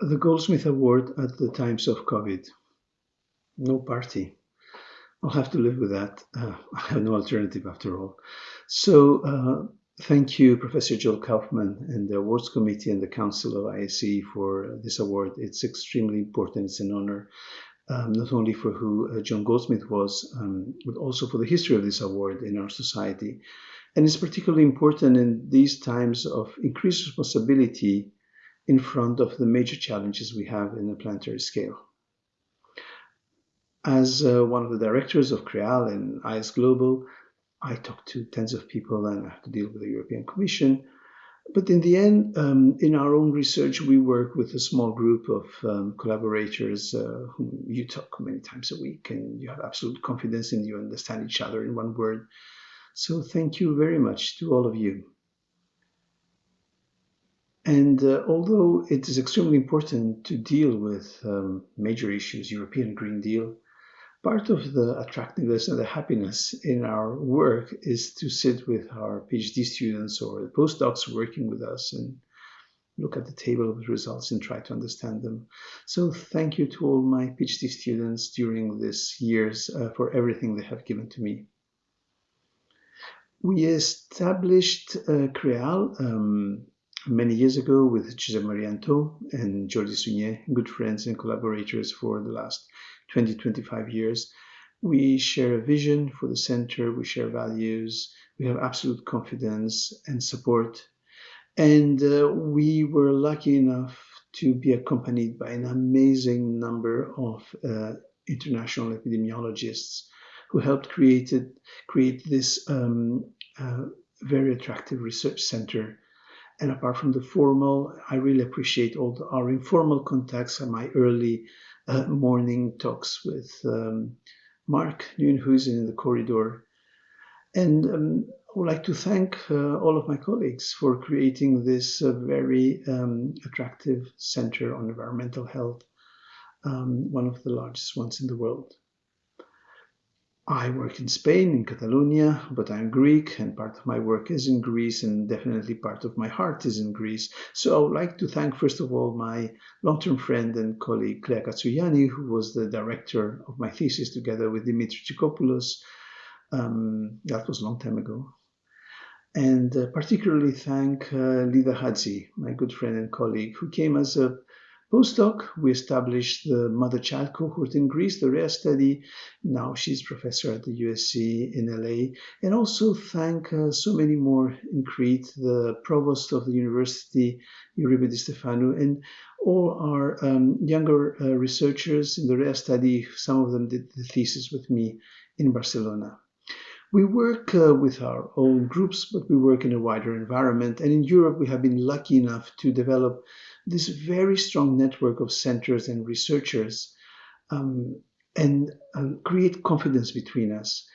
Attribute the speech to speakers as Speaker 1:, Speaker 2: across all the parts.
Speaker 1: the Goldsmith Award at the times of COVID. No party. I'll have to live with that. Uh, I have no alternative after all. So, uh, thank you, Professor Joel Kaufman and the awards committee and the council of ISE for this award. It's extremely important. It's an honor, um, not only for who uh, John Goldsmith was, um, but also for the history of this award in our society. And it's particularly important in these times of increased responsibility in front of the major challenges we have in the planetary scale. As uh, one of the directors of CREAL and ISGlobal, I talk to tens of people and I have to deal with the European Commission. But in the end, um, in our own research, we work with a small group of um, collaborators uh, whom you talk many times a week and you have absolute confidence and you understand each other in one word. So thank you very much to all of you. And uh, although it is extremely important to deal with um, major issues, European Green Deal, part of the attractiveness and the happiness in our work is to sit with our PhD students or the postdocs working with us and look at the table of results and try to understand them. So thank you to all my PhD students during these years uh, for everything they have given to me. We established uh, CREAL um, many years ago with Josep Maria Antó and Jordi Sunyer, good friends and collaborators for the last 20, 25 years. We share a vision for the center, we share values, we have absolute confidence and support. And uh, we were lucky enough to be accompanied by an amazing number of uh, international epidemiologists who helped create this um, uh, very attractive research center. And apart from the formal, I really appreciate all the, our informal contacts and my early uh, morning talks with um, Mark Nieuwenhuijsen in the corridor. And um, I would like to thank uh, all of my colleagues for creating this uh, very um, attractive center on environmental health, um, one of the largest ones in the world. I work in Spain, in Catalonia, but I'm Greek and part of my work is in Greece and definitely part of my heart is in Greece. So I would like to thank, first of all, my long-term friend and colleague Klea Katsouyanni, who was the director of my thesis together with Dimitri Trichopoulos. Um, that was a long time ago. And uh, particularly thank uh, Leda Chatzi, my good friend and colleague, who came as a Postdoc, we established the mother-child cohort in Greece, the RHEA study. Now she's professor at the USC in LA. And also thank uh, so many more in Crete, the provost of the university, Euribe Di Stefano, and all our um, younger uh, researchers in the RHEA study. Some of them did the thesis with me in Barcelona. We work uh, with our own groups, but we work in a wider environment. And in Europe, we have been lucky enough to develop this very strong network of centers and researchers um, and uh, create confidence between us.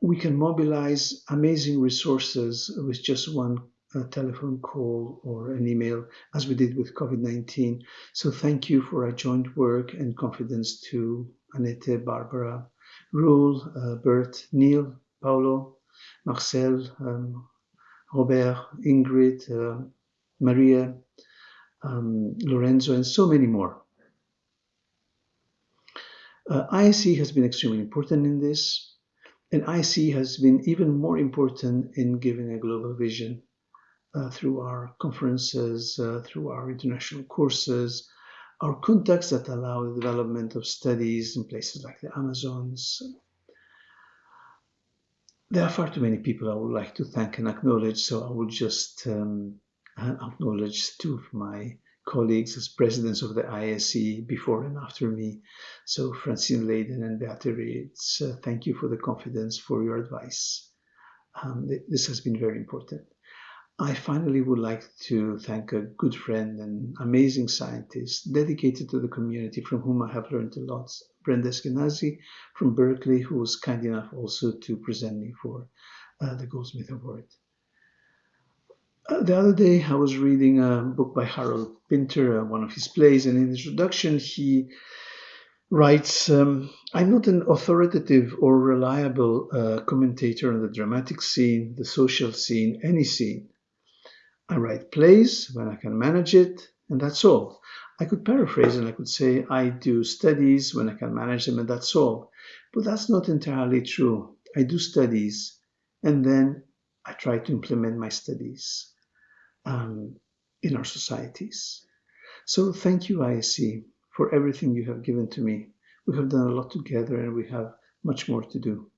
Speaker 1: We can mobilize amazing resources with just one uh, telephone call or an email, as we did with COVID 19. So, thank you for our joint work and confidence to Annette, Barbara, Roel, uh, Bert, Neil, Paolo, Marcel, um, Robert, Ingrid, uh, Maria, um, Lorenzo, and so many more. Uh, ISE has been extremely important in this, and IC has been even more important in giving a global vision uh, through our conferences, uh, through our international courses, our contacts that allow the development of studies in places like the Amazons. There are far too many people I would like to thank and acknowledge, so I will just um, acknowledge two of my colleagues as presidents of the ISE before and after me. So Francine Laden and Beate uh, thank you for the confidence, for your advice. Um, this has been very important. I finally would like to thank a good friend and amazing scientist dedicated to the community from whom I have learned a lot, Brenda Eskenazi from Berkeley, who was kind enough also to present me for uh, the Goldsmith Award. The other day, I was reading a book by Harold Pinter, uh, one of his plays, and in the introduction, he writes um, I'm not an authoritative or reliable uh, commentator on the dramatic scene, the social scene, any scene. I write plays when I can manage it, and that's all. I could paraphrase and I could say I do studies when I can manage them and that's all. But that's not entirely true. I do studies and then I try to implement my studies um, in our societies. So thank you, ISC, for everything you have given to me. We have done a lot together and we have much more to do.